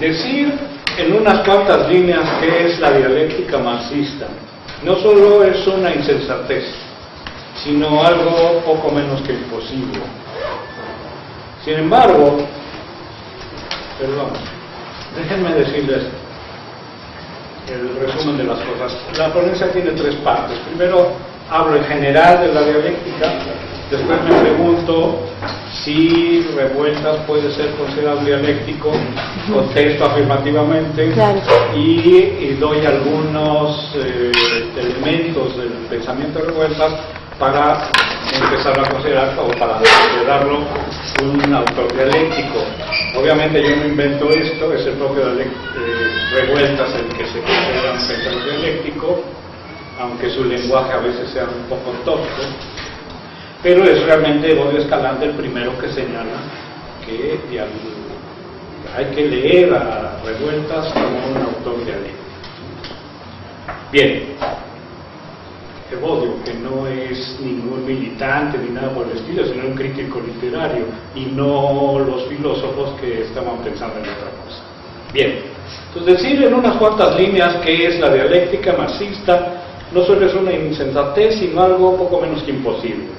Decir en unas cuantas líneas qué es la dialéctica marxista no solo es una insensatez, sino algo poco menos que imposible. Sin embargo, perdón, déjenme decirles el resumen de las cosas. La ponencia tiene tres partes. Primero hablo en general de la dialéctica, después me pregunto si revueltas puede ser considerado dialéctico, contesto afirmativamente y, doy algunos eh, elementos del pensamiento de revueltas para empezar a considerar o para considerarlo un autor dialéctico. Obviamente yo no invento esto, es el propio de, eh, Revueltas el que se considera un pensador dialéctico, aunque su lenguaje a veces sea un poco tosco, pero es realmente Bodio Escalante el primero que señala que hay que leer a Revueltas como un autor dialéctico. Bien, Evodio, que no es ningún militante ni nada por el estilo, sino un crítico literario y no los filósofos que estaban pensando en otra cosa. Bien, entonces decir en unas cuantas líneas qué es la dialéctica marxista no solo es una insensatez, sino algo poco menos que imposible.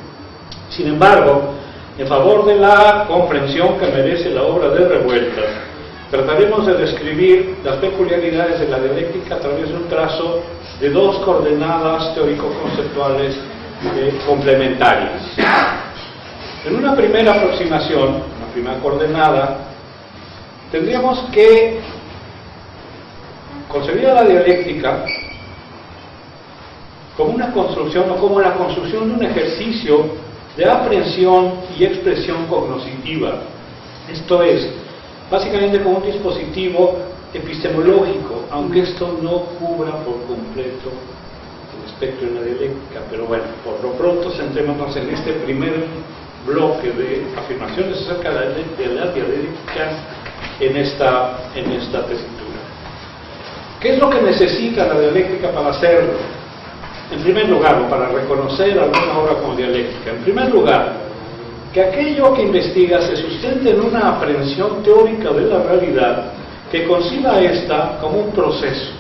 Sin embargo, en favor de la comprensión que merece la obra de Revueltas, trataremos de describir las peculiaridades de la dialéctica a través de un trazo de dos coordenadas teórico-conceptuales eh, complementarias. En una primera aproximación, una primera coordenada, tendríamos que concebir a la dialéctica como una construcción o como la construcción de un ejercicio de aprehensión y expresión cognoscitiva. Esto es, básicamente como un dispositivo epistemológico, aunque esto no cubra por completo el espectro de la dialéctica. Pero bueno, por lo pronto centrémonos en este primer bloque de afirmaciones acerca de la, dialéctica en esta, en esta tesitura. ¿Qué es lo que necesita la dialéctica para hacerlo? En primer lugar, para reconocer alguna obra como dialéctica, en primer lugar, que aquello que investiga se sustente en una aprehensión teórica de la realidad que conciba esta como un proceso,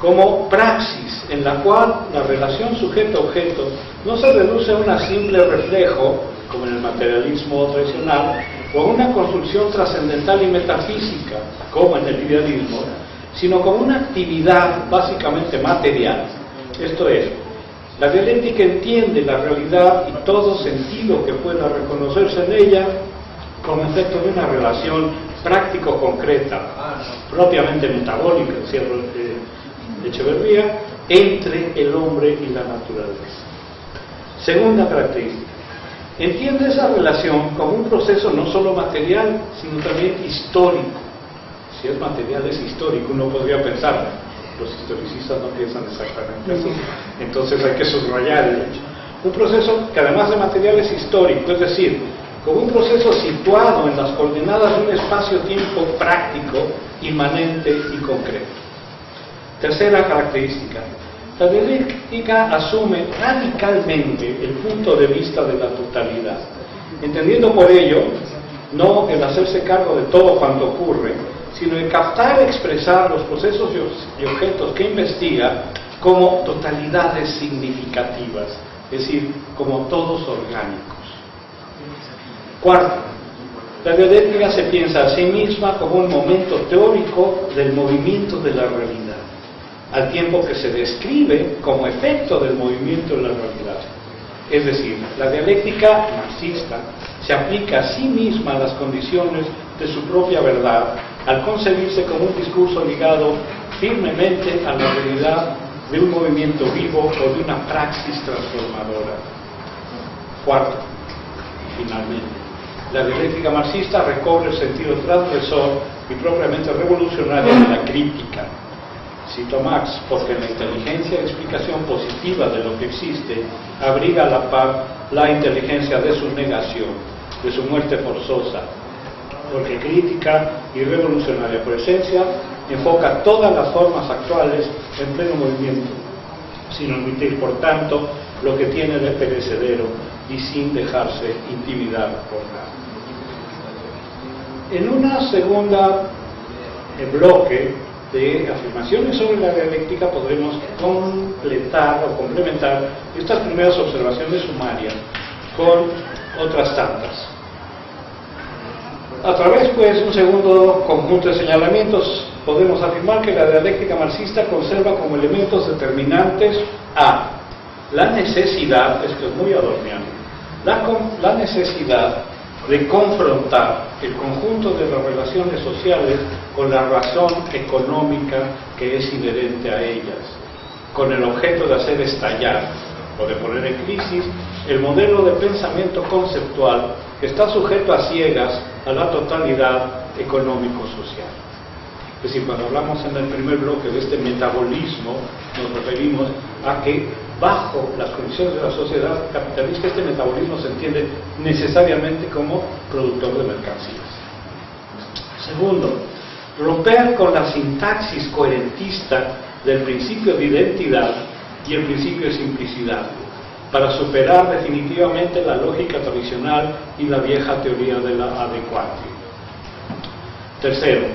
como praxis en la cual la relación sujeto-objeto no se reduce a un simple reflejo, como en el materialismo tradicional, o a una construcción trascendental y metafísica, como en el idealismo, sino como una actividad básicamente material. Esto es, la dialéctica entiende la realidad y todo sentido que pueda reconocerse en ella como efecto de una relación práctico-concreta, propiamente metabólica, decía Echeverría, entre el hombre y la naturaleza. Segunda característica, entiende esa relación como un proceso no solo material, sino también histórico. Si es material, es histórico, uno podría pensar, los historicistas no piensan exactamente así, entonces hay que subrayar el hecho. Un proceso que además de material es histórico, es decir, como un proceso situado en las coordenadas de un espacio-tiempo práctico, inmanente y concreto. Tercera característica. La dialéctica asume radicalmente el punto de vista de la totalidad, entendiendo por ello no el hacerse cargo de todo cuanto ocurre, sino el captar y expresar los procesos y objetos que investiga como totalidades significativas, es decir, como todos orgánicos. Cuarto, la dialéctica se piensa a sí misma como un momento teórico del movimiento de la realidad, al tiempo que se describe como efecto del movimiento de la realidad. Es decir, la dialéctica marxista se aplica a sí misma a las condiciones de su propia verdad al concebirse como un discurso ligado firmemente a la realidad de un movimiento vivo o de una praxis transformadora. Cuarto, finalmente, la dialéctica marxista recobre el sentido transgresor y propiamente revolucionario de la crítica. Cito Marx, porque la inteligencia explicación positiva de lo que existe abriga a la par la inteligencia de su negación, de su muerte forzosa, porque crítica y revolucionaria por esencia enfoca todas las formas actuales en pleno movimiento, sin omitir, por tanto, lo que tiene de perecedero y sin dejarse intimidar por nada. En una segunda bloque de afirmaciones sobre la dialéctica podremos completar o complementar estas primeras observaciones sumarias con otras tantas. A través, pues, un segundo conjunto de señalamientos, podemos afirmar que la dialéctica marxista conserva como elementos determinantes a la necesidad, esto es muy adorniano, la, necesidad de confrontar el conjunto de las relaciones sociales con la razón económica que es inherente a ellas, con el objeto de hacer estallar o de poner en crisis el modelo de pensamiento conceptual está sujeto a ciegas a la totalidad económico-social. Es decir, cuando hablamos en el primer bloque de este metabolismo, nos referimos a que bajo las condiciones de la sociedad capitalista este metabolismo se entiende necesariamente como productor de mercancías. Segundo, romper con la sintaxis coherentista del principio de identidad y el principio de simplicidad, para superar definitivamente la lógica tradicional y la vieja teoría de la adecuación. Tercero,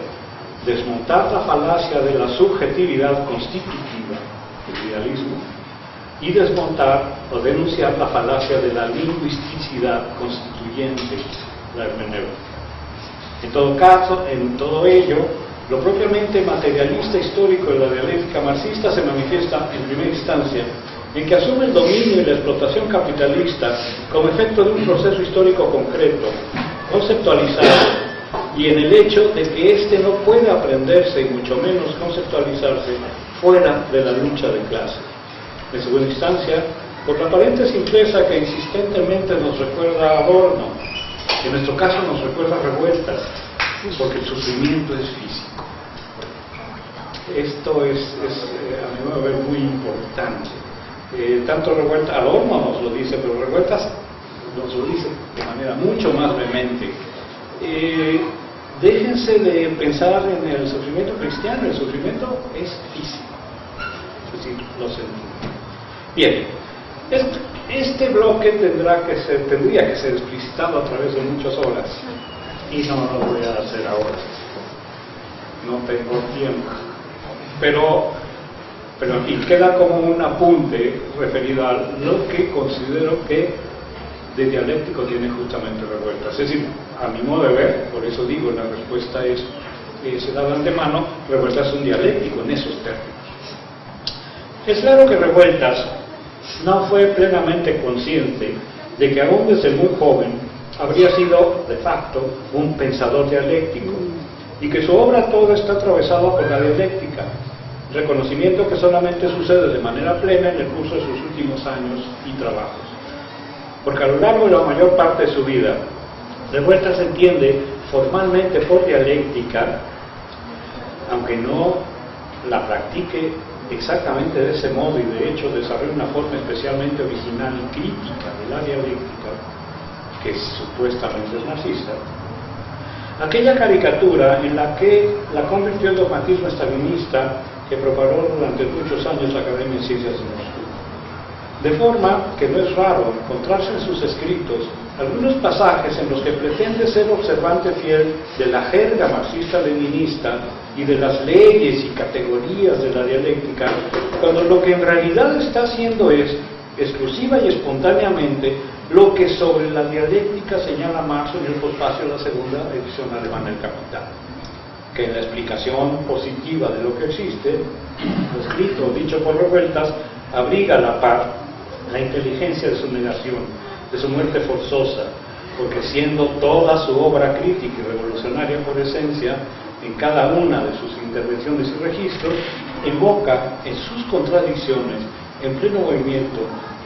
desmontar la falacia de la subjetividad constitutiva, el idealismo, y desmontar o denunciar la falacia de la lingüisticidad constituyente, la hermenéutica. En todo caso, en todo ello, lo propiamente materialista histórico de la dialéctica marxista se manifiesta en primera instancia en que asume el dominio y la explotación capitalista como efecto de un proceso histórico concreto, conceptualizado, y en el hecho de que éste no puede aprenderse y mucho menos conceptualizarse fuera de la lucha de clases. En segunda instancia, por la aparente simpleza que insistentemente nos recuerda a Adorno, en nuestro caso nos recuerda revueltas, porque el sufrimiento es físico. Esto es, eh, a mi modo de ver, muy importante. Eh, tanto revueltas, Adorno nos lo dice, pero revueltas nos lo dice de manera mucho más vehemente. Eh, déjense de pensar en el sufrimiento cristiano, el sufrimiento es físico. Es decir, lo sentimos. Bien, este, bloque tendrá que ser, tendría que ser explicitado a través de muchas horas y no lo voy a hacer ahora. No tengo tiempo. Pero, pero fin, queda como un apunte referido a lo que considero que de dialéctico tiene justamente revueltas. Es decir, a mi modo de ver, por eso digo, la respuesta es, eh, se da de antemano, revueltas es un dialéctico en esos términos. Es claro que revueltas no fue plenamente consciente de que aún desde muy joven habría sido de facto un pensador dialéctico y que su obra toda está atravesada por la dialéctica, reconocimiento que solamente sucede de manera plena en el curso de sus últimos años y trabajos. Porque a lo largo de la mayor parte de su vida, Revuelta se entiende formalmente por dialéctica, aunque no la practique exactamente de ese modo y de hecho desarrolla una forma especialmente original y crítica de la dialéctica, que supuestamente es marxista, aquella caricatura en la que la convirtió en dogmatismo estalinista que propagó durante muchos años la Academia de Ciencias de Moscú. De forma que no es raro encontrarse en sus escritos algunos pasajes en los que pretende ser observante fiel de la jerga marxista-leninista y de las leyes y categorías de la dialéctica, cuando lo que en realidad está haciendo es, exclusiva y espontáneamente, lo que sobre la dialéctica señala Marx en el pospacio de la segunda edición alemana del Capital, que en la explicación positiva de lo que existe, escrito dicho por revueltas, abriga la par la inteligencia de su negación, de su muerte forzosa, porque siendo toda su obra crítica y revolucionaria por esencia, en cada una de sus intervenciones y registros, invoca en sus contradicciones, en pleno movimiento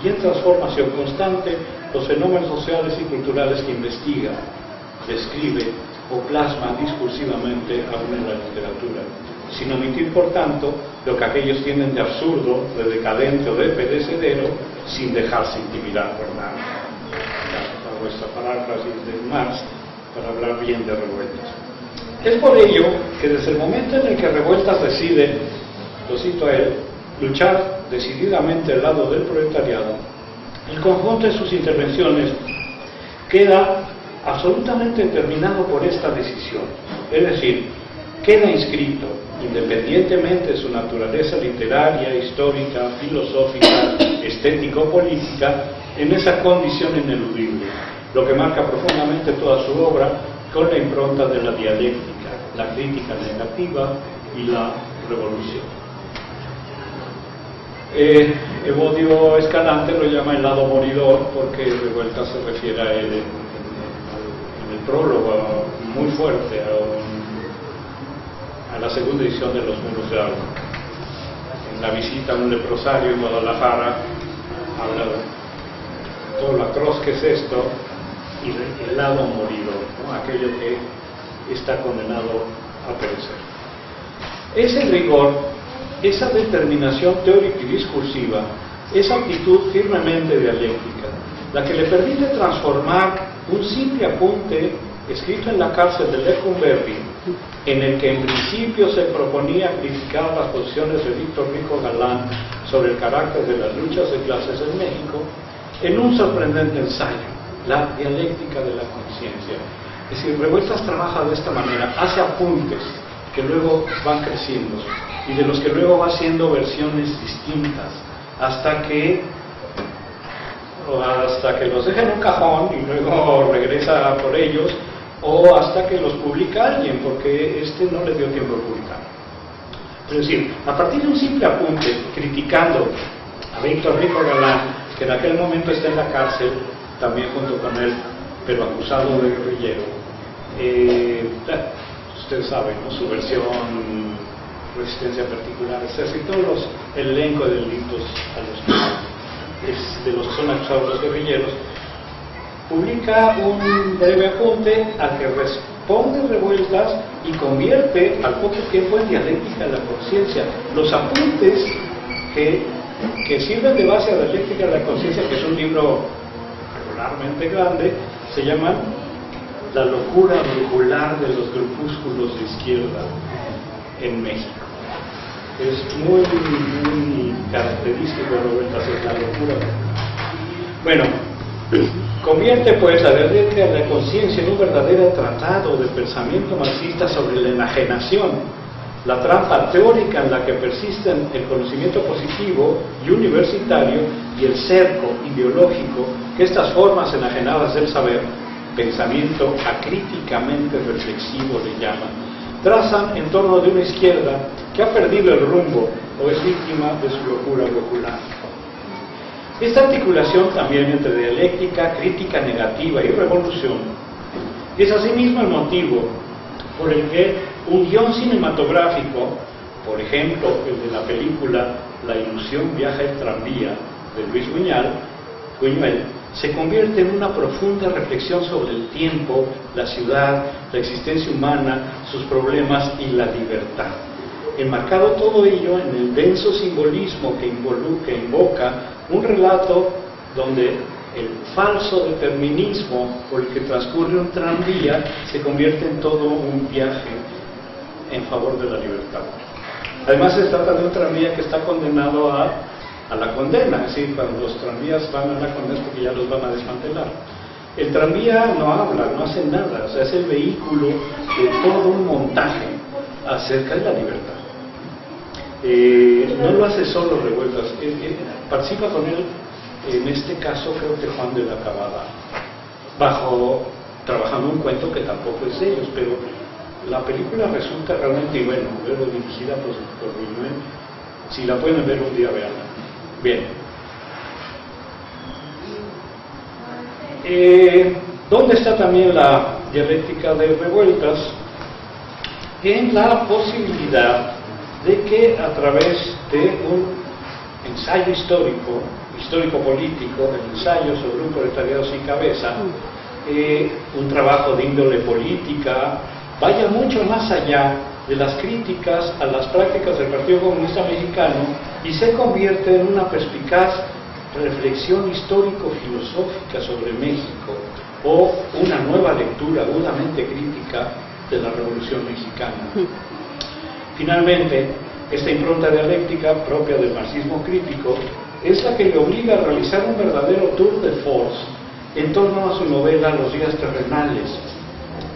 y en transformación constante, los fenómenos sociales y culturales que investiga, describe o plasma discursivamente aún en la literatura, sin omitir, por tanto, lo que aquellos tienen de absurdo, de decadente o de pedecedero, sin dejarse intimidar por nada. Hago esta paráfrasis de Marx para hablar bien de revueltas. Es por ello que desde el momento en el que Revueltas decide, lo cito a él, luchar decididamente al lado del proletariado, el conjunto de sus intervenciones queda absolutamente determinado por esta decisión. Es decir, queda inscrito, independientemente de su naturaleza literaria, histórica, filosófica, estético-política, en esa condición ineludible, lo que marca profundamente toda su obra con la impronta de la dialéctica, la crítica negativa y la revolución. Eh, Evodio Escalante lo llama el lado moridor porque Revuelta se refiere a él en, prólogo muy fuerte a, la segunda edición de Los Muros de Agua. En la visita a un leprosario en Guadalajara habla todo lo atroz que es esto y el lado moridor, aquello que está condenado a perecer. Ese rigor, esa determinación teórica y discursiva, esa actitud firmemente dialéctica, la que le permite transformar un simple apunte escrito en la cárcel de Lecumberri, en el que en principio se proponía criticar las posiciones de Víctor Rico Galán sobre el carácter de las luchas de clases en México, en un sorprendente ensayo, la dialéctica de la conciencia. Es decir, Revueltas trabaja de esta manera, hace apuntes que luego van creciendo y de los que luego va haciendo versiones distintas hasta que hasta que los deja en un cajón y luego regresa por ellos o hasta que los publica alguien porque este no le dio tiempo de publicar. Es decir, a partir de un simple apunte criticando a Víctor Rico Galán, que en aquel momento está en la cárcel, también junto con él, pero acusado de guerrillero, eh, ustedes saben, su versión resistencia particular, ejército, los, el elenco de delitos a los de los que son acusados los guerrilleros, publica un breve apunte al que responde revueltas y convierte al poco tiempo en dialéctica de la conciencia. Los apuntes que, que sirven de base a la dialéctica de la conciencia, que es un libro regularmente grande, se llaman La locura regular de los grupúsculos de izquierda en México. Es muy, muy característico de la locura. Bueno, convierte pues la dialéctica de la conciencia en un verdadero tratado de pensamiento marxista sobre la enajenación, la trampa teórica en la que persisten el conocimiento positivo y universitario y el cerco ideológico que estas formas enajenadas del saber, pensamiento acríticamente reflexivo le llaman, trazan en torno de una izquierda que ha perdido el rumbo o es víctima de su locura popular. Esta articulación también entre dialéctica, crítica negativa y revolución es asimismo el motivo por el que un guion cinematográfico, por ejemplo el de la película La ilusión viaja el tranvía de Luis Buñuel, se convierte en una profunda reflexión sobre el tiempo, la ciudad, la existencia humana, sus problemas y la libertad. Enmarcado todo ello en el denso simbolismo que, que invoca un relato donde el falso determinismo por el que transcurre un tranvía se convierte en todo un viaje en favor de la libertad. Además se trata de un tranvía que está condenado a la condena, es decir, cuando los tranvías van a la condena porque ya los van a desmantelar. El tranvía no habla, no hace nada, o sea, es el vehículo de todo un montaje acerca de la libertad. Eh, no lo hace solo Revueltas, eh, eh, participa con él, en este caso creo que Juan de la Cabada, bajo, trabajando un cuento que tampoco es de ellos, pero la película resulta realmente, bueno, luego dirigida por, por si la pueden ver un día, veanla Bien. Eh, ¿Dónde está también la dialéctica de revueltas? En la posibilidad de que a través de un ensayo histórico, histórico-político, el ensayo sobre un proletariado sin cabeza, eh, un trabajo de índole política, vaya mucho más allá de las críticas a las prácticas del Partido Comunista Mexicano y se convierte en una perspicaz reflexión histórico-filosófica sobre México o una nueva lectura agudamente crítica de la Revolución Mexicana. Finalmente, esta impronta dialéctica propia del marxismo crítico es la que le obliga a realizar un verdadero tour de force en torno a su novela Los días terrenales,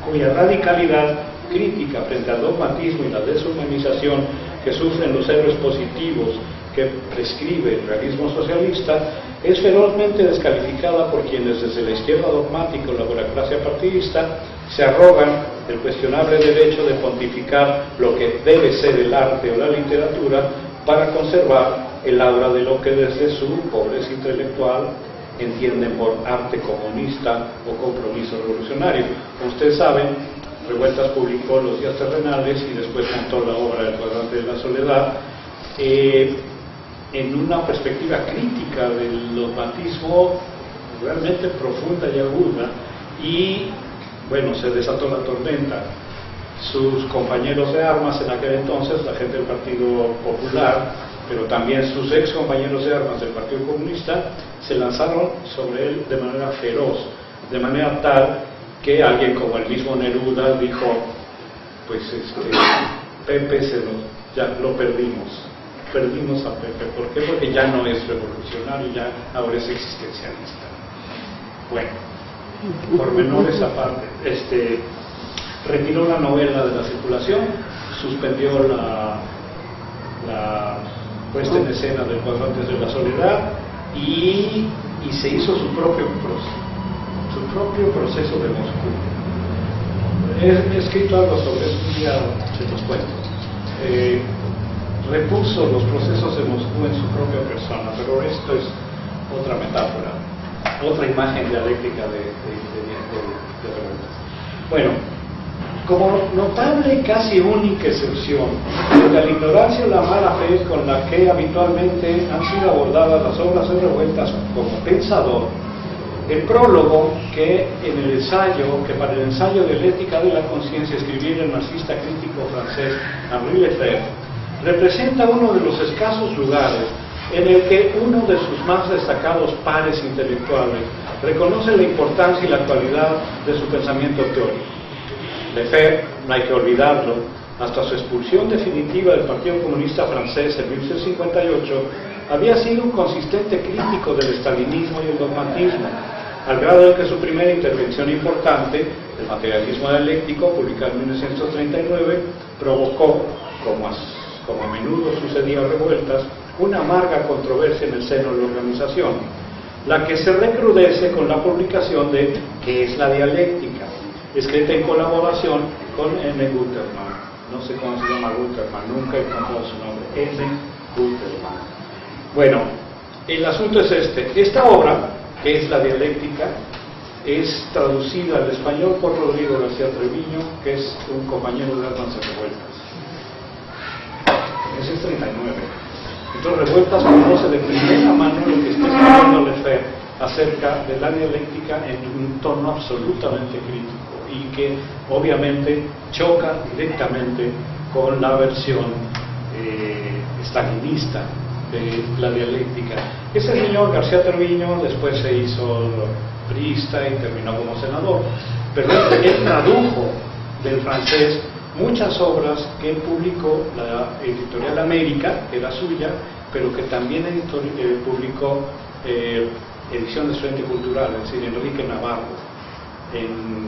cuya radicalidad crítica frente al dogmatismo y la deshumanización que sufren los héroes positivos que prescribe el realismo socialista, es ferozmente descalificada por quienes desde la izquierda dogmática o la burocracia partidista se arrogan el cuestionable derecho de pontificar lo que debe ser el arte o la literatura para conservar el aura de lo que desde su pobreza intelectual entienden por arte comunista o compromiso revolucionario. Como ustedes saben, Revueltas publicó Los días terrenales y después montó la obra El cuadrante de la soledad, eh, en una perspectiva crítica del dogmatismo realmente profunda y aguda, y bueno, se desató la tormenta. Sus compañeros de armas en aquel entonces, la gente del Partido Popular, pero también sus ex compañeros de armas del Partido Comunista, se lanzaron sobre él de manera feroz, de manera tal que alguien como el mismo Neruda dijo, pues este, Pepe se lo, ya lo perdimos, perdimos a Pepe, ¿por qué? Porque ya no es revolucionario, ya ahora es existencialista. Bueno, por menores aparte, este, retiró la novela de la circulación, suspendió la, la puesta en escena del cuadrante de la soledad y, se hizo su propio proceso, su propio proceso de Moscú. He, escrito algo sobre eso, día se los cuento. Eh, repuso los procesos de Moscú en su propia persona, pero esto es otra metáfora, otra imagen dialéctica de, de, de, Bueno, como notable casi única excepción de la ignorancia o la mala fe con la que habitualmente han sido abordadas las obras de revueltas como pensador, el prólogo que en el ensayo, que para el ensayo de la ética de la conciencia escribiera el marxista crítico francés Henri Lefebvre, representa uno de los escasos lugares en el que uno de sus más destacados pares intelectuales reconoce la importancia y la actualidad de su pensamiento teórico. Lefebvre, no hay que olvidarlo, hasta su expulsión definitiva del Partido Comunista Francés en 1958, había sido un consistente crítico del estalinismo y el dogmatismo, al grado de que su primera intervención importante, el materialismo dialéctico, publicado en 1939, provocó, como a, como a menudo sucedía revueltas, una amarga controversia en el seno de la organización, la que se recrudece con la publicación de ¿Qué es la dialéctica?, escrita en colaboración con M. Guterman. No sé cómo se llama Guterman, nunca he encontrado su nombre. M. Guterman. Bueno, el asunto es este. Esta obra, que es la dialéctica, es traducida al español por Rodrigo García Treviño, que es un compañero de y revueltas. Es 39. Entonces, Revueltas conoce de primera mano lo que está escribiendo Lefebvre acerca de la dialéctica en un tono absolutamente crítico y que obviamente choca directamente con la versión eh, estalinista de la dialéctica. Ese señor García Treviño después se hizo priista y terminó como senador, pero él tradujo del francés muchas obras que publicó la editorial América, que era suya, pero que también eh, publicó eh, ediciones Frente Cultural, es decir, Enrique Navarro en,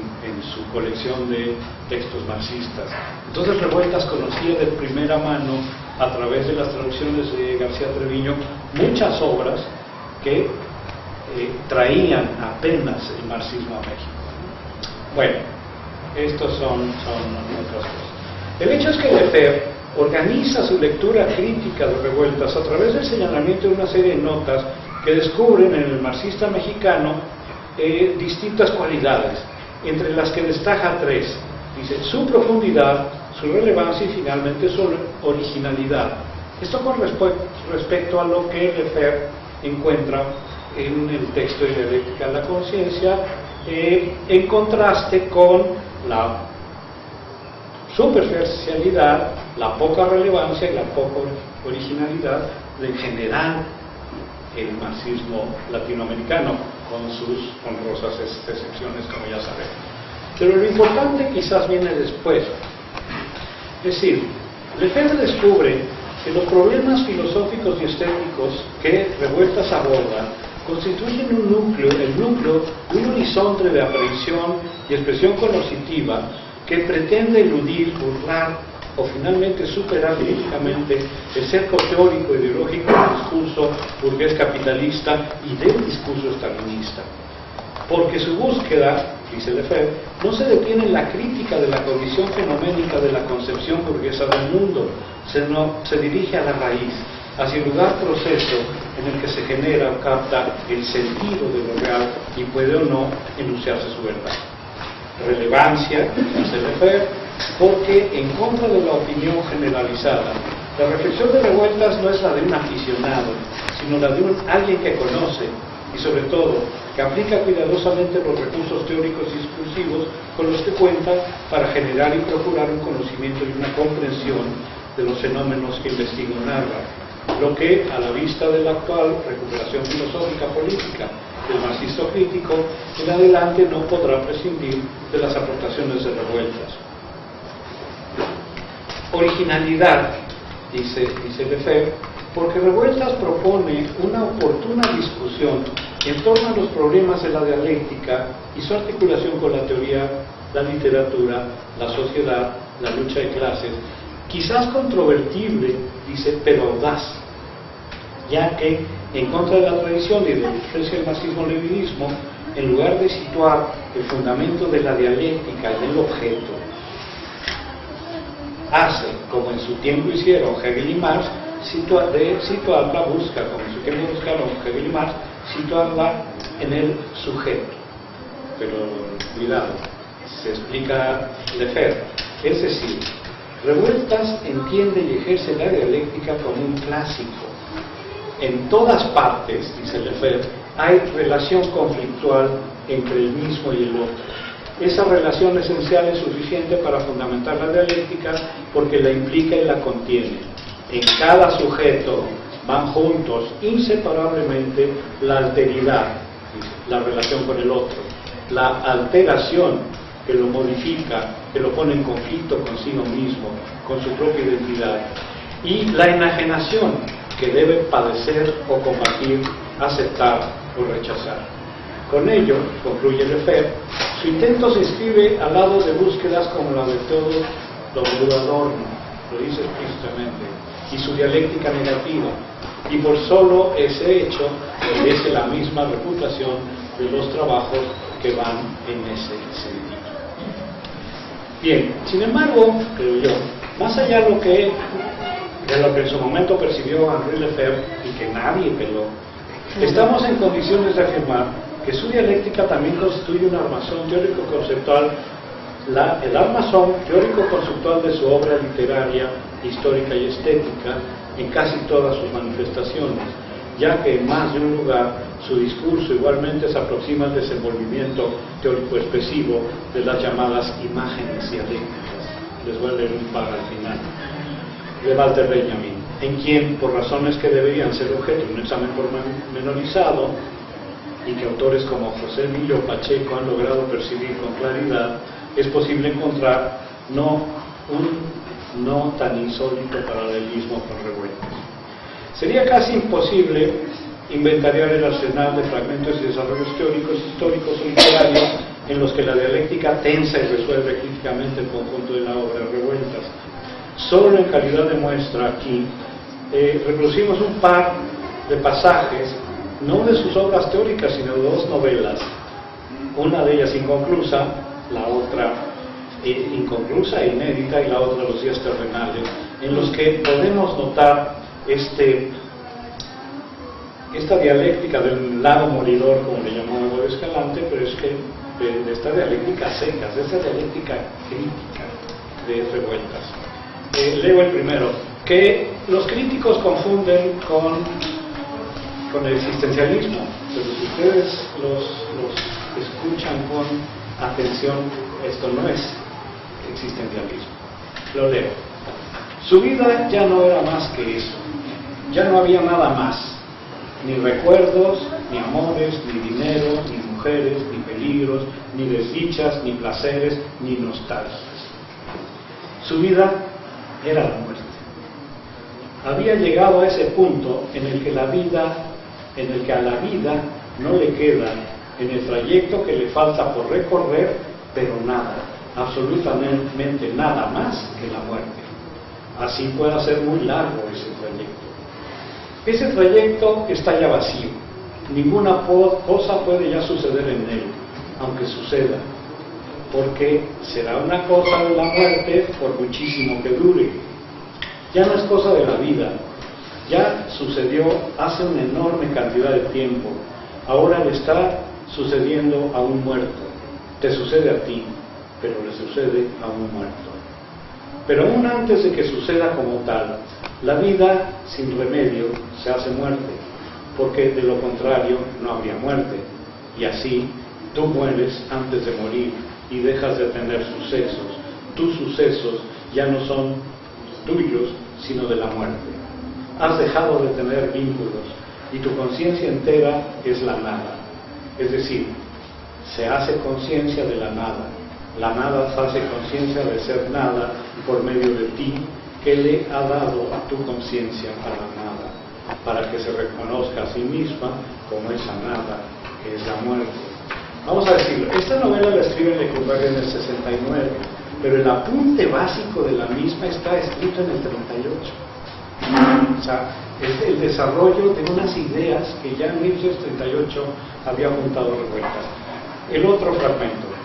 su colección de textos marxistas. Entonces Revueltas conocía de primera mano, a través de las traducciones de García Treviño, muchas obras que eh, traían apenas el marxismo a México. Bueno, estos son, son otras cosas. El hecho es que Lefebvre organiza su lectura crítica de revueltas a través del señalamiento de una serie de notas que descubren en el marxista mexicano eh, distintas cualidades, entre las que destaca tres. Dice, su profundidad, su relevancia y finalmente su originalidad. Esto con respecto a lo que Lefebvre encuentra en el texto de Dialéctica de la Conciencia, eh, en contraste con la superficialidad, la poca relevancia y la poca originalidad de general el marxismo latinoamericano, con sus honrosas excepciones, como ya sabemos. Pero lo importante quizás viene después. Es decir, Lefebvre descubre que los problemas filosóficos y estéticos que Revueltas aborda constituyen un núcleo, el núcleo de un horizonte de aprehensión y expresión cognitiva que pretende eludir, burlar o finalmente superar críticamente el cerco teórico ideológico del discurso burgués capitalista y del discurso stalinista. Porque su búsqueda, dice Lefebvre, no se detiene en la crítica de la condición fenoménica de la concepción burguesa del mundo, sino se dirige a la raíz, hacia el lugar proceso en el que se genera o capta el sentido de lo real y puede o no enunciarse su verdad. Relevancia, dice Lefebvre, porque en contra de la opinión generalizada, la reflexión de revueltas no es la de un aficionado, sino la de un alguien que conoce y sobre todo que aplica cuidadosamente los recursos teóricos y discursivos con los que cuenta para generar y procurar un conocimiento y una comprensión de los fenómenos que investiga un narra, lo que, a la vista de la actual recuperación filosófica política del marxismo crítico, en adelante no podrá prescindir de las aportaciones de revueltas. Originalidad, dice, dice Lefebvre, porque Revueltas propone una oportuna discusión en torno a los problemas de la dialéctica y su articulación con la teoría, la literatura, la sociedad, la lucha de clases, quizás controvertible, dice, pero audaz, ya que en contra de la tradición y de la influencia del marxismo-leninismo, en lugar de situar el fundamento de la dialéctica en el objeto, hace, como en su tiempo hicieron Hegel y Marx, de situarla, busca, como en su tiempo buscaron Hegel y Marx, situarla en el sujeto. Pero cuidado, se explica Lefebvre. Es decir, Revueltas entiende y ejerce la dialéctica como un clásico. En todas partes, dice Lefebvre, hay relación conflictual entre el mismo y el otro esa relación esencial es suficiente para fundamentar la dialéctica porque la implica y la contiene. En cada sujeto van juntos inseparablemente la alteridad, la relación con el otro, la alteración que lo modifica, que lo pone en conflicto consigo mismo, con su propia identidad, y la enajenación que debe padecer o combatir, aceptar o rechazar. Con ello, concluye Lefebvre, su intento se inscribe al lado de búsquedas como la de todo W. Adorno, lo dice explícitamente, y su dialéctica negativa, y por solo ese hecho merece la misma reputación de los trabajos que van en ese sentido. Bien, sin embargo, creo yo, más allá de lo que, de lo que en su momento percibió Henri Lefebvre y que nadie peló, estamos en condiciones de afirmar que su dialéctica también constituye un armazón teórico-conceptual, el armazón teórico-conceptual de su obra literaria, histórica y estética en casi todas sus manifestaciones, ya que en más de un lugar su discurso igualmente se aproxima al desenvolvimiento teórico-expresivo de las llamadas imágenes dialécticas. Les voy a leer un par al final. De Walter Benjamin, en quien, por razones que deberían ser objeto de un examen pormenorizado, y que autores como José Emilio Pacheco han logrado percibir con claridad, es posible encontrar no un no tan insólito paralelismo con revueltas. Sería casi imposible inventariar el arsenal de fragmentos y desarrollos teóricos, históricos o literarios en los que la dialéctica tensa y resuelve críticamente el conjunto de la obra Revueltas. Solo en calidad de muestra aquí eh, reproducimos un par de pasajes no de sus obras teóricas, sino de dos novelas, una de ellas inconclusa, la otra eh, inconclusa e inédita y la otra Los días terrenales, en los que podemos notar este, esta dialéctica del lado moridor, como le llamó Hugo Escalante, pero es que de, esta dialéctica seca, de esta dialéctica crítica de revueltas. Eh, leo el primero, que los críticos confunden con con el existencialismo, pero si ustedes los, escuchan con atención, esto no es existencialismo. Lo leo. Su vida ya no era más que eso, ya no había nada más, ni recuerdos, ni amores, ni dinero, ni mujeres, ni peligros, ni desdichas, ni placeres, ni nostalgias. Su vida era la muerte. Había llegado a ese punto en el que la vida en el que a la vida no le queda en el trayecto que le falta por recorrer, pero nada, absolutamente nada más que la muerte. Así puede ser muy largo ese trayecto. Ese trayecto está ya vacío. Ninguna cosa puede ya suceder en él, aunque suceda, porque será una cosa de la muerte por muchísimo que dure. Ya no es cosa de la vida, ya sucedió hace una enorme cantidad de tiempo, ahora le está sucediendo a un muerto, te sucede a ti, pero le sucede a un muerto. Pero aún antes de que suceda como tal, la vida sin remedio se hace muerte, porque de lo contrario no habría muerte, y así tú mueres antes de morir y dejas de tener sucesos. Tus sucesos ya no son tuyos, sino de la muerte. Has dejado de tener vínculos y tu conciencia entera es la nada. Es decir, se hace conciencia de la nada, la nada hace conciencia de ser nada por medio de ti que le ha dado a tu conciencia a la nada, para que se reconozca a sí misma como esa nada que es la muerte. Vamos a decirlo, esta novela la escribe Lecumberri en el 69, pero el apunte básico de la misma está escrito en el 38. O sea, es el desarrollo de unas ideas que ya en 1938 había apuntado revueltas. El otro fragmento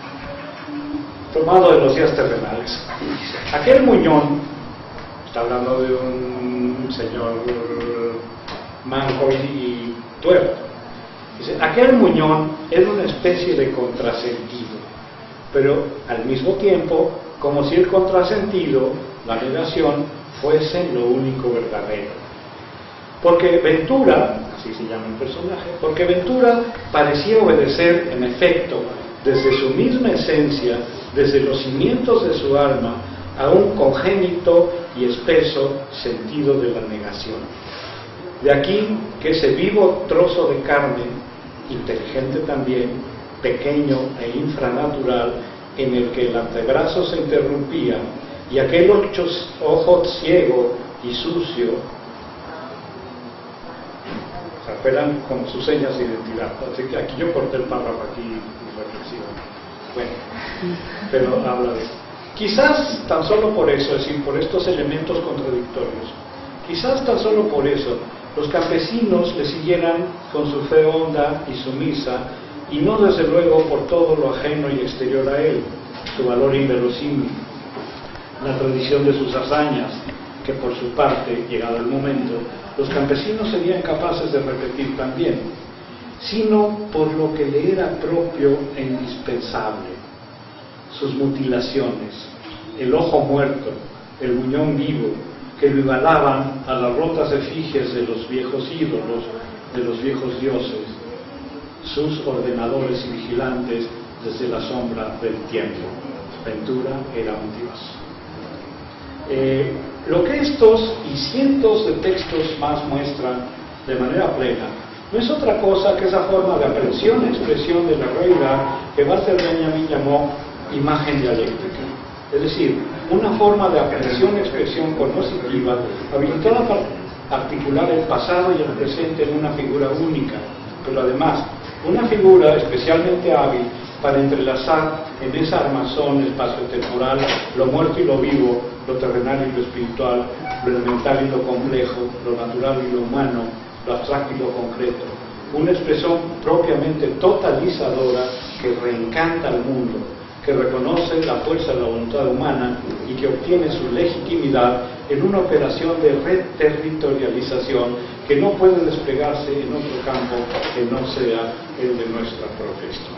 tomado de los días terrenales. Aquel muñón, está hablando de un señor manco y tuerto, dice, aquel muñón era una especie de contrasentido, pero al mismo tiempo, como si el contrasentido, la negación, fuese lo único verdadero. Porque Ventura, así se llama el personaje, porque Ventura parecía obedecer en efecto desde su misma esencia, desde los cimientos de su alma, a un congénito y espeso sentido de la negación. De aquí que ese vivo trozo de carne, inteligente también, pequeño e infranatural, en el que el antebrazo se interrumpía y aquel ojo ciego y sucio apelan con sus señas de identidad. Así que aquí yo corté el párrafo aquí bueno, pero habla de Quizás tan solo por eso, es decir, por estos elementos contradictorios, quizás tan solo por eso los campesinos le siguieran con su fe honda y sumisa, y no desde luego por todo lo ajeno y exterior a él, su valor inverosímil, la tradición de sus hazañas, que por su parte, llegado el momento, los campesinos serían capaces de repetir también, sino por lo que le era propio e indispensable, sus mutilaciones, el ojo muerto, el muñón vivo, que lo igualaban a las rotas efigies de los viejos ídolos, de los viejos dioses, sus ordenadores y vigilantes desde la sombra del tiempo. Ventura era un dios. Eh, lo que estos y cientos de textos más muestran de manera plena no es otra cosa que esa forma de aprehensión, expresión de la realidad que Walter Benjamin llamó imagen dialéctica. Es decir, una forma de aprehensión, expresión cognoscitiva habilitada para articular el pasado y el presente en una figura única, pero además una figura especialmente hábil para entrelazar en esa armazón espacio-temporal lo muerto y lo vivo, lo terrenal y lo espiritual, lo elemental y lo complejo, lo natural y lo humano, lo abstracto y lo concreto, una expresión propiamente totalizadora que reencanta al mundo, que reconoce la fuerza de la voluntad humana y que obtiene su legitimidad en una operación de reterritorialización que no puede desplegarse en otro campo que no sea el de nuestra historia.